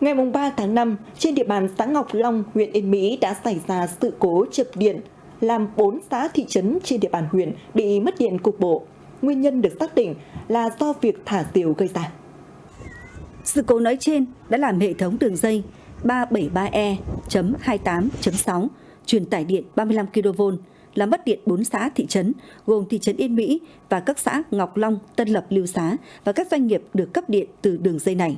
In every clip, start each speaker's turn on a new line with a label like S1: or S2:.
S1: Ngày 3 tháng 5, trên địa bàn xã Ngọc Long, huyện Yên Mỹ đã xảy ra sự cố chập điện, làm 4 xã thị trấn trên địa bàn huyện bị mất điện cục bộ. Nguyên nhân được xác định là do việc thả diều gây ra.
S2: Sự cố nói trên đã làm hệ thống đường dây 373E.28.6 truyền tải điện 35 kV làm mất điện 4 xã thị trấn gồm thị trấn Yên Mỹ và các xã Ngọc Long, Tân Lập, Lưu Xá và các doanh nghiệp được cấp điện từ đường dây này.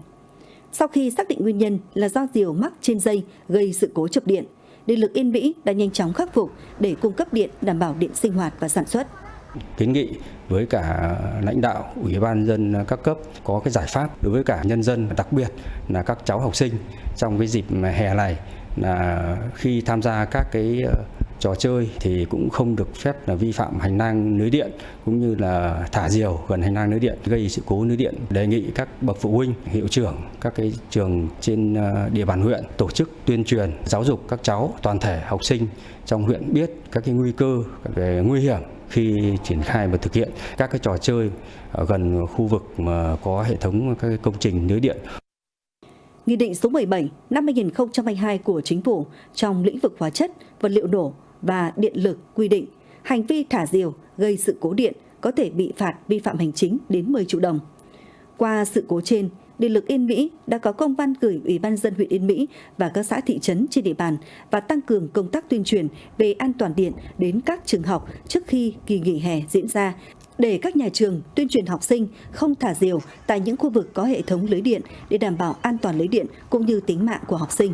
S2: Sau khi xác định nguyên nhân là do diều mắc trên dây gây sự cố chập điện, điện lực Yên Mỹ đã nhanh chóng khắc phục để cung cấp điện đảm bảo điện sinh hoạt và sản xuất.
S3: Kiến nghị với cả lãnh đạo ủy ban dân các cấp có cái giải pháp đối với cả nhân dân đặc biệt là các cháu học sinh trong cái dịp hè này là khi tham gia các cái ờ, trò chơi thì cũng không được phép là vi phạm hành lang lưới điện cũng như là thả diều gần hành lang lưới điện gây sự cố lưới điện đề nghị các bậc phụ huynh hiệu trưởng các cái trường trên ờ, địa bàn huyện tổ chức tuyên truyền giáo dục các cháu toàn thể học sinh trong huyện biết các cái nguy cơ về nguy hiểm khi triển khai và thực hiện các cái trò chơi ở gần khu vực mà có hệ thống các cái công trình lưới điện.
S2: Nghị định số 17 năm 2022 của Chính phủ trong lĩnh vực hóa chất, vật liệu nổ và điện lực quy định hành vi thả diều gây sự cố điện có thể bị phạt vi phạm hành chính đến 10 triệu đồng. Qua sự cố trên, Điện lực Yên Mỹ đã có công văn gửi Ủy ban dân huyện Yên Mỹ và các xã thị trấn trên địa bàn và tăng cường công tác tuyên truyền về an toàn điện đến các trường học trước khi kỳ nghỉ hè diễn ra để các nhà trường tuyên truyền học sinh không thả diều tại những khu vực có hệ thống lưới điện để đảm bảo an toàn lưới điện cũng như tính mạng của học sinh.